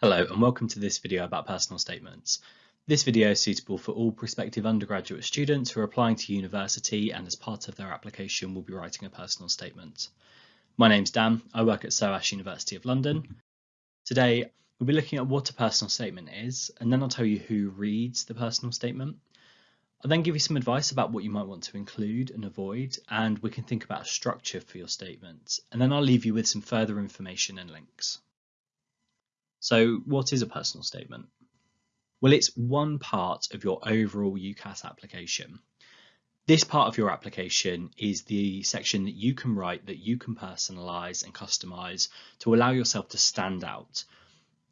Hello and welcome to this video about personal statements. This video is suitable for all prospective undergraduate students who are applying to university and as part of their application will be writing a personal statement. My name's Dan, I work at SOAS University of London. Today we'll be looking at what a personal statement is and then I'll tell you who reads the personal statement. I'll then give you some advice about what you might want to include and avoid and we can think about a structure for your statement and then I'll leave you with some further information and links. So what is a personal statement? Well, it's one part of your overall UCAS application. This part of your application is the section that you can write that you can personalize and customize to allow yourself to stand out.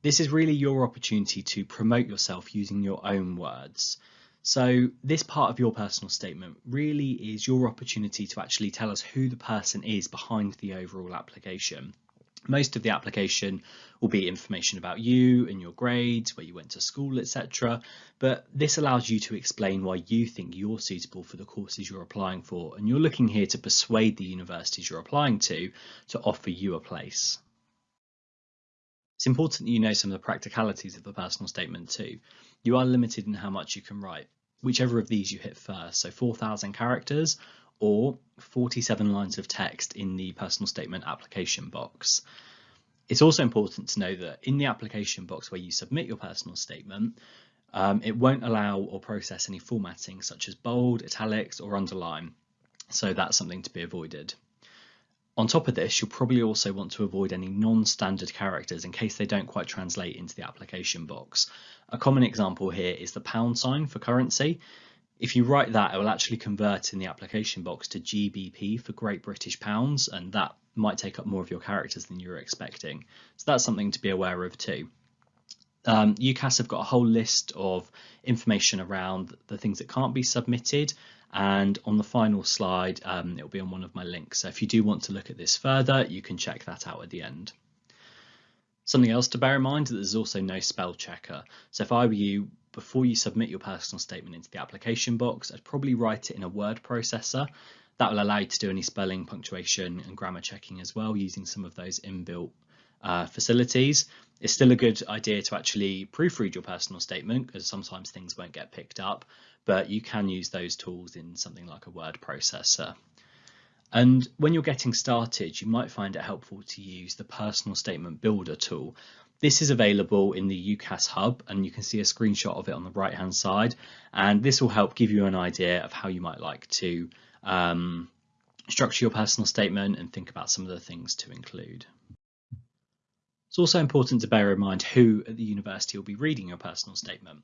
This is really your opportunity to promote yourself using your own words. So this part of your personal statement really is your opportunity to actually tell us who the person is behind the overall application. Most of the application will be information about you and your grades, where you went to school, etc. But this allows you to explain why you think you're suitable for the courses you're applying for, and you're looking here to persuade the universities you're applying to to offer you a place. It's important that you know some of the practicalities of the personal statement too. You are limited in how much you can write, whichever of these you hit first, so 4,000 characters or 47 lines of text in the personal statement application box. It's also important to know that in the application box where you submit your personal statement, um, it won't allow or process any formatting such as bold, italics or underline. So that's something to be avoided. On top of this, you'll probably also want to avoid any non-standard characters in case they don't quite translate into the application box. A common example here is the pound sign for currency. If you write that, it will actually convert in the application box to GBP for Great British Pounds, and that might take up more of your characters than you were expecting. So that's something to be aware of too. Um, UCAS have got a whole list of information around the things that can't be submitted and on the final slide um, it'll be on one of my links so if you do want to look at this further you can check that out at the end. Something else to bear in mind is that there's also no spell checker so if I were you before you submit your personal statement into the application box, I'd probably write it in a word processor. That will allow you to do any spelling, punctuation and grammar checking as well using some of those inbuilt uh, facilities. It's still a good idea to actually proofread your personal statement because sometimes things won't get picked up, but you can use those tools in something like a word processor. And when you're getting started, you might find it helpful to use the personal statement builder tool. This is available in the UCAS hub and you can see a screenshot of it on the right hand side. And this will help give you an idea of how you might like to um, structure your personal statement and think about some of the things to include. It's also important to bear in mind who at the university will be reading your personal statement.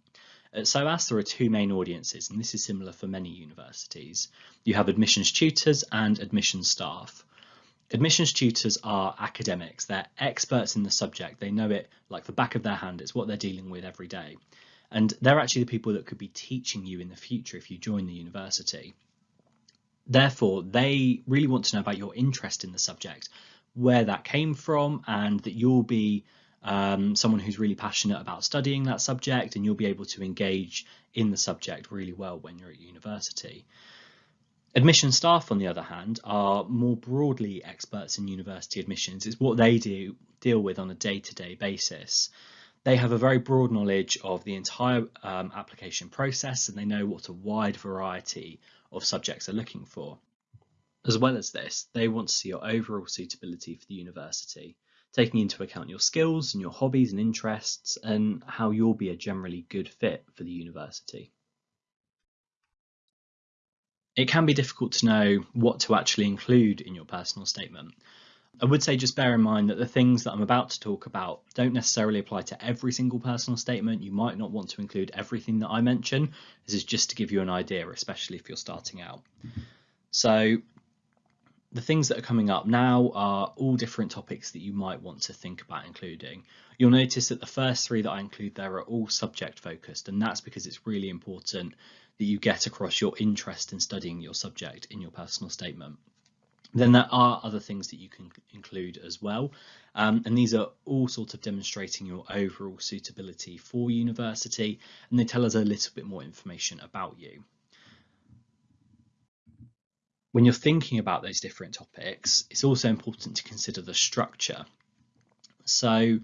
At SOAS, there are two main audiences, and this is similar for many universities. You have admissions tutors and admissions staff. Admissions tutors are academics. They're experts in the subject. They know it like the back of their hand. It's what they're dealing with every day. And they're actually the people that could be teaching you in the future if you join the university. Therefore, they really want to know about your interest in the subject, where that came from, and that you'll be um, someone who's really passionate about studying that subject and you'll be able to engage in the subject really well when you're at university. Admission staff, on the other hand, are more broadly experts in university admissions. It's what they do deal with on a day-to-day -day basis. They have a very broad knowledge of the entire um, application process and they know what a wide variety of subjects are looking for. As well as this, they want to see your overall suitability for the university, taking into account your skills and your hobbies and interests and how you'll be a generally good fit for the university it can be difficult to know what to actually include in your personal statement. I would say just bear in mind that the things that I'm about to talk about don't necessarily apply to every single personal statement. You might not want to include everything that I mention. This is just to give you an idea, especially if you're starting out. So the things that are coming up now are all different topics that you might want to think about including. You'll notice that the first three that I include there are all subject focused and that's because it's really important that you get across your interest in studying your subject in your personal statement. Then there are other things that you can include as well. Um, and these are all sort of demonstrating your overall suitability for university and they tell us a little bit more information about you. When you're thinking about those different topics, it's also important to consider the structure. So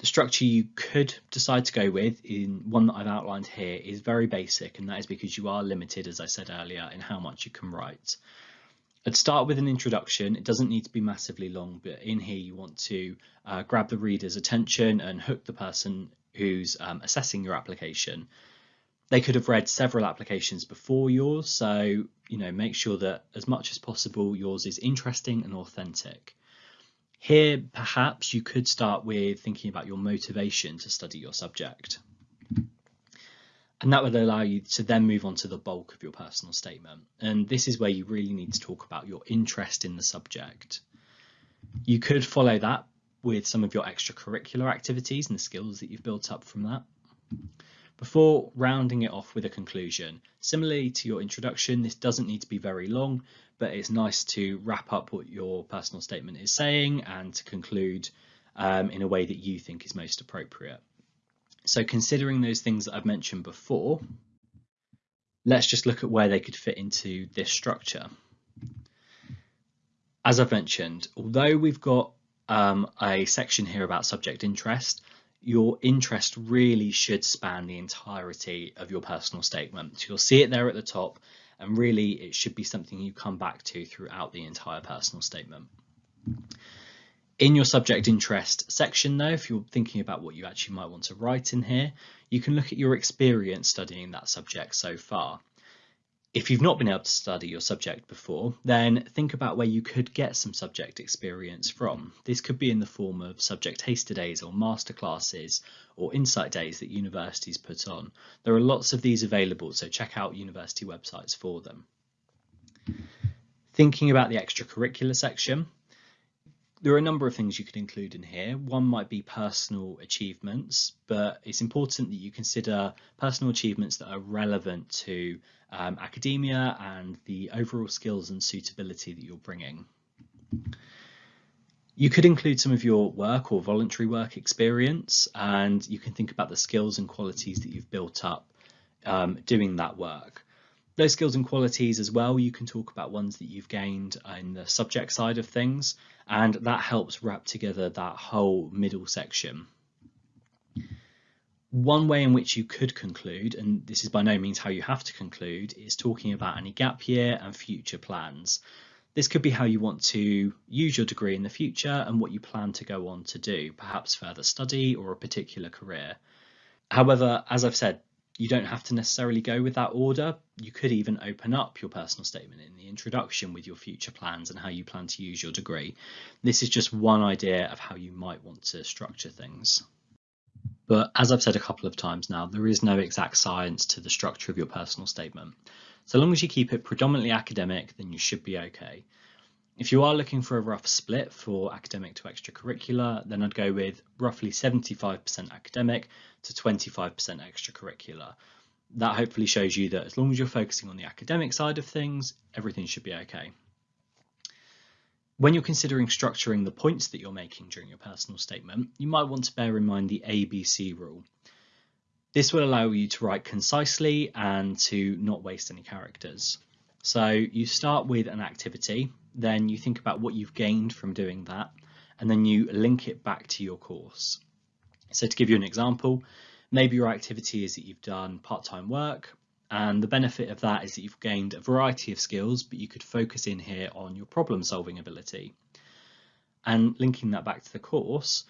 The structure you could decide to go with in one that I've outlined here is very basic and that is because you are limited, as I said earlier, in how much you can write. I'd start with an introduction. It doesn't need to be massively long, but in here you want to uh, grab the reader's attention and hook the person who's um, assessing your application. They could have read several applications before yours, so you know make sure that as much as possible yours is interesting and authentic. Here, perhaps you could start with thinking about your motivation to study your subject. And that would allow you to then move on to the bulk of your personal statement. And this is where you really need to talk about your interest in the subject. You could follow that with some of your extracurricular activities and the skills that you've built up from that. Before rounding it off with a conclusion, similarly to your introduction, this doesn't need to be very long, but it's nice to wrap up what your personal statement is saying and to conclude um, in a way that you think is most appropriate. So considering those things that I've mentioned before, let's just look at where they could fit into this structure. As I've mentioned, although we've got um, a section here about subject interest, your interest really should span the entirety of your personal statement. So you'll see it there at the top, and really it should be something you come back to throughout the entire personal statement. In your subject interest section though, if you're thinking about what you actually might want to write in here, you can look at your experience studying that subject so far. If you've not been able to study your subject before, then think about where you could get some subject experience from. This could be in the form of subject taster days or masterclasses or insight days that universities put on. There are lots of these available, so check out university websites for them. Thinking about the extracurricular section, there are a number of things you could include in here. One might be personal achievements, but it's important that you consider personal achievements that are relevant to um, academia and the overall skills and suitability that you're bringing. You could include some of your work or voluntary work experience, and you can think about the skills and qualities that you've built up um, doing that work those skills and qualities as well, you can talk about ones that you've gained in the subject side of things, and that helps wrap together that whole middle section. One way in which you could conclude, and this is by no means how you have to conclude, is talking about any gap year and future plans. This could be how you want to use your degree in the future and what you plan to go on to do, perhaps further study or a particular career. However, as I've said, you don't have to necessarily go with that order. You could even open up your personal statement in the introduction with your future plans and how you plan to use your degree. This is just one idea of how you might want to structure things. But as I've said a couple of times now, there is no exact science to the structure of your personal statement. So long as you keep it predominantly academic, then you should be okay. If you are looking for a rough split for academic to extracurricular, then I'd go with roughly 75% academic to 25% extracurricular. That hopefully shows you that as long as you're focusing on the academic side of things, everything should be okay. When you're considering structuring the points that you're making during your personal statement, you might want to bear in mind the ABC rule. This will allow you to write concisely and to not waste any characters. So you start with an activity, then you think about what you've gained from doing that, and then you link it back to your course. So to give you an example, maybe your activity is that you've done part-time work, and the benefit of that is that you've gained a variety of skills, but you could focus in here on your problem solving ability. And linking that back to the course,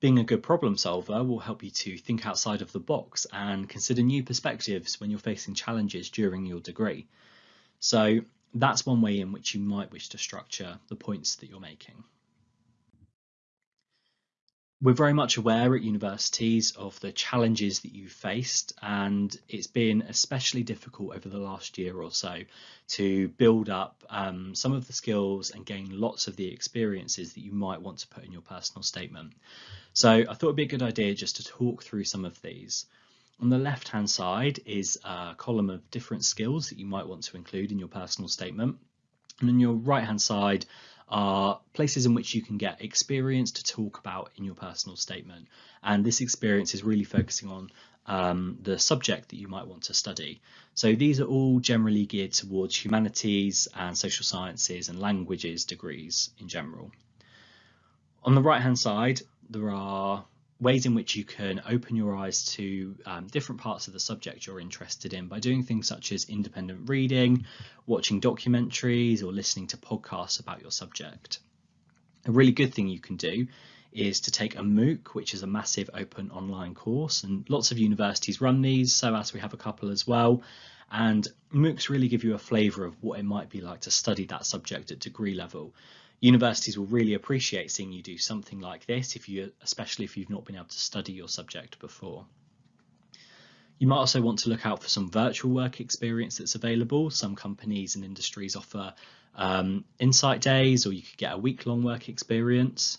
being a good problem solver will help you to think outside of the box and consider new perspectives when you're facing challenges during your degree. So that's one way in which you might wish to structure the points that you're making. We're very much aware at universities of the challenges that you've faced, and it's been especially difficult over the last year or so to build up um, some of the skills and gain lots of the experiences that you might want to put in your personal statement. So I thought it'd be a good idea just to talk through some of these. On the left hand side is a column of different skills that you might want to include in your personal statement. And on your right hand side are places in which you can get experience to talk about in your personal statement. And this experience is really focusing on um, the subject that you might want to study. So these are all generally geared towards humanities and social sciences and languages degrees in general. On the right hand side, there are ways in which you can open your eyes to um, different parts of the subject you're interested in by doing things such as independent reading, watching documentaries, or listening to podcasts about your subject. A really good thing you can do is to take a MOOC, which is a massive open online course, and lots of universities run these, SOAS we have a couple as well. And MOOCs really give you a flavour of what it might be like to study that subject at degree level universities will really appreciate seeing you do something like this if you especially if you've not been able to study your subject before. You might also want to look out for some virtual work experience that's available. Some companies and industries offer um, insight days or you could get a week-long work experience.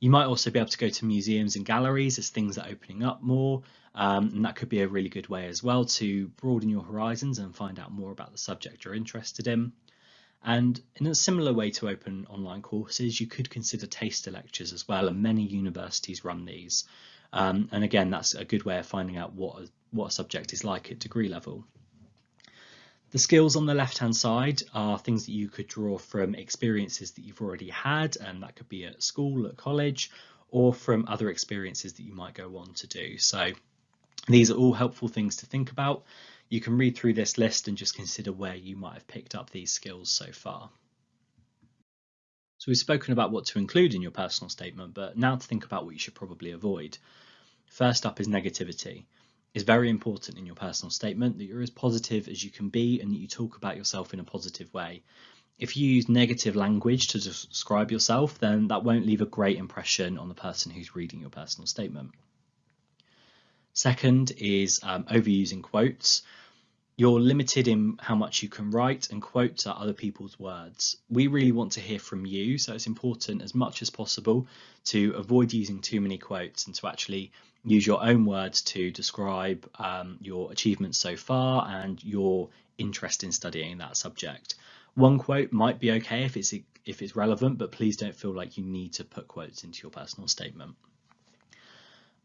You might also be able to go to museums and galleries as things are opening up more um, and that could be a really good way as well to broaden your horizons and find out more about the subject you're interested in and in a similar way to open online courses, you could consider taster lectures as well, and many universities run these. Um, and again, that's a good way of finding out what a, what a subject is like at degree level. The skills on the left hand side are things that you could draw from experiences that you've already had, and that could be at school, at college, or from other experiences that you might go on to do. So these are all helpful things to think about you can read through this list and just consider where you might have picked up these skills so far. So we've spoken about what to include in your personal statement, but now to think about what you should probably avoid. First up is negativity. It's very important in your personal statement that you're as positive as you can be and that you talk about yourself in a positive way. If you use negative language to describe yourself, then that won't leave a great impression on the person who's reading your personal statement. Second is um, overusing quotes. You're limited in how much you can write and quotes are other people's words. We really want to hear from you, so it's important as much as possible to avoid using too many quotes and to actually use your own words to describe um, your achievements so far and your interest in studying that subject. One quote might be okay if it's if it's relevant, but please don't feel like you need to put quotes into your personal statement.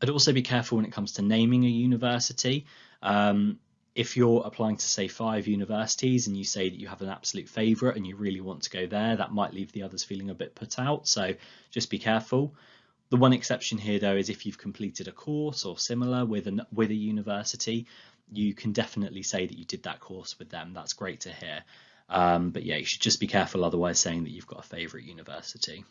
I'd also be careful when it comes to naming a university. Um, if you're applying to say five universities and you say that you have an absolute favourite and you really want to go there, that might leave the others feeling a bit put out. So just be careful. The one exception here though is if you've completed a course or similar with an with a university, you can definitely say that you did that course with them. That's great to hear. Um, but yeah, you should just be careful otherwise saying that you've got a favourite university.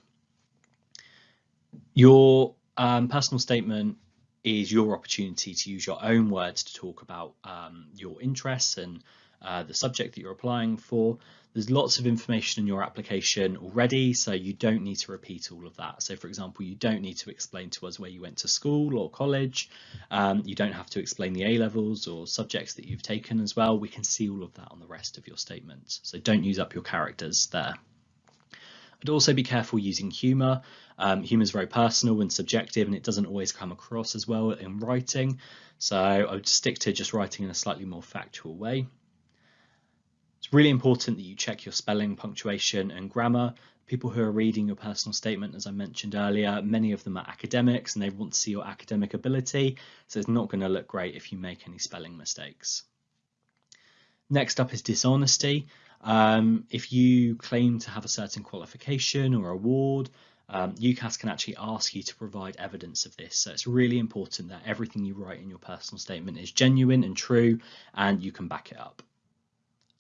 Your um, personal statement is your opportunity to use your own words to talk about um, your interests and uh, the subject that you're applying for. There's lots of information in your application already, so you don't need to repeat all of that. So for example, you don't need to explain to us where you went to school or college. Um, you don't have to explain the A-levels or subjects that you've taken as well. We can see all of that on the rest of your statement. So don't use up your characters there. I'd also be careful using humour. Um, humour is very personal and subjective and it doesn't always come across as well in writing. So I would stick to just writing in a slightly more factual way. It's really important that you check your spelling, punctuation and grammar. People who are reading your personal statement, as I mentioned earlier, many of them are academics and they want to see your academic ability. So it's not going to look great if you make any spelling mistakes. Next up is dishonesty. Um, if you claim to have a certain qualification or award, um, UCAS can actually ask you to provide evidence of this. So it's really important that everything you write in your personal statement is genuine and true and you can back it up.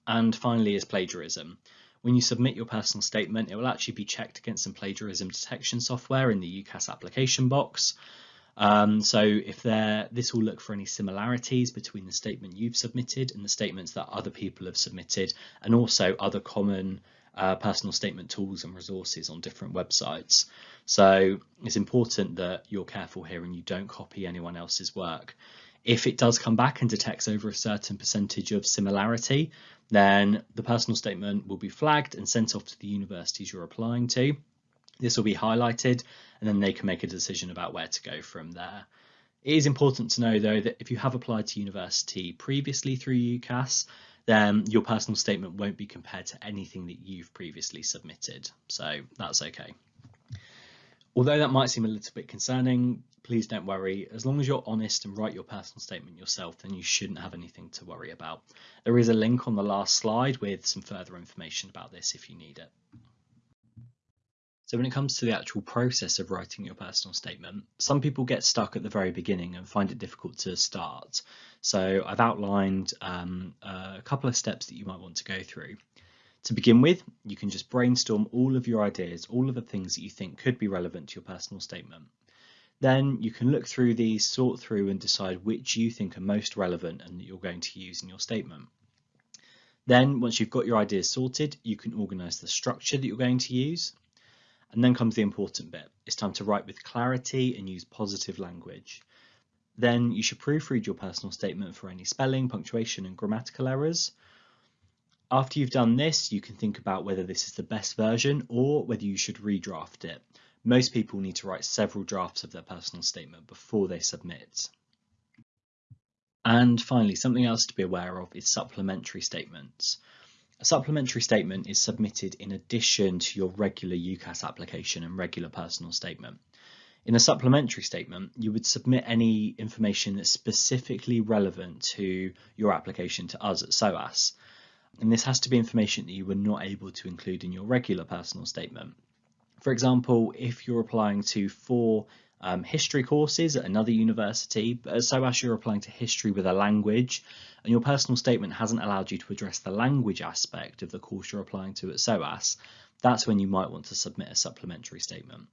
And finally is plagiarism. When you submit your personal statement, it will actually be checked against some plagiarism detection software in the UCAS application box. Um, so if there, this will look for any similarities between the statement you've submitted and the statements that other people have submitted, and also other common uh, personal statement tools and resources on different websites. So it's important that you're careful here and you don't copy anyone else's work. If it does come back and detects over a certain percentage of similarity, then the personal statement will be flagged and sent off to the universities you're applying to. This will be highlighted and then they can make a decision about where to go from there. It is important to know though that if you have applied to university previously through UCAS, then your personal statement won't be compared to anything that you've previously submitted. So that's okay. Although that might seem a little bit concerning, please don't worry. As long as you're honest and write your personal statement yourself, then you shouldn't have anything to worry about. There is a link on the last slide with some further information about this if you need it. So when it comes to the actual process of writing your personal statement, some people get stuck at the very beginning and find it difficult to start. So I've outlined um, a couple of steps that you might want to go through. To begin with, you can just brainstorm all of your ideas, all of the things that you think could be relevant to your personal statement. Then you can look through these, sort through and decide which you think are most relevant and that you're going to use in your statement. Then once you've got your ideas sorted, you can organise the structure that you're going to use. And then comes the important bit. It's time to write with clarity and use positive language. Then you should proofread your personal statement for any spelling, punctuation and grammatical errors. After you've done this, you can think about whether this is the best version or whether you should redraft it. Most people need to write several drafts of their personal statement before they submit. And finally, something else to be aware of is supplementary statements. A supplementary statement is submitted in addition to your regular UCAS application and regular personal statement. In a supplementary statement, you would submit any information that's specifically relevant to your application to us at SOAS. And this has to be information that you were not able to include in your regular personal statement. For example, if you're applying to four um, history courses at another university, but at SOAS you're applying to history with a language, and your personal statement hasn't allowed you to address the language aspect of the course you're applying to at SOAS, that's when you might want to submit a supplementary statement.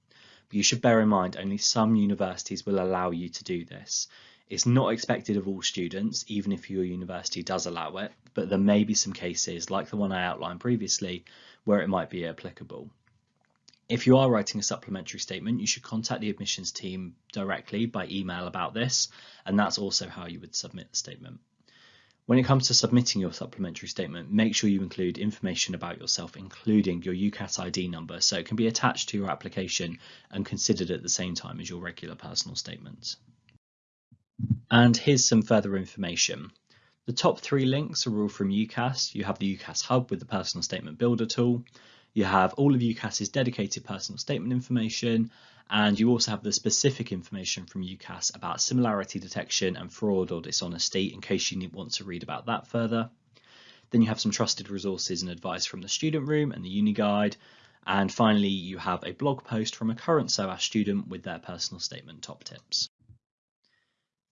But you should bear in mind only some universities will allow you to do this. It's not expected of all students, even if your university does allow it, but there may be some cases, like the one I outlined previously, where it might be applicable. If you are writing a supplementary statement, you should contact the admissions team directly by email about this, and that's also how you would submit the statement. When it comes to submitting your supplementary statement, make sure you include information about yourself, including your UCAS ID number, so it can be attached to your application and considered at the same time as your regular personal statement. And here's some further information. The top three links are all from UCAS. You have the UCAS Hub with the Personal Statement Builder tool. You have all of UCAS's dedicated personal statement information, and you also have the specific information from UCAS about similarity detection and fraud or dishonesty in case you want to read about that further. Then you have some trusted resources and advice from the student room and the uni guide. And finally, you have a blog post from a current SOAS student with their personal statement top tips.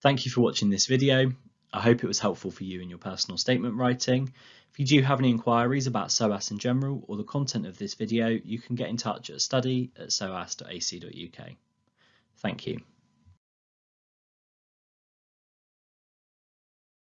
Thank you for watching this video. I hope it was helpful for you in your personal statement writing. If you do have any inquiries about SOAS in general or the content of this video, you can get in touch at study at soas.ac.uk. Thank you.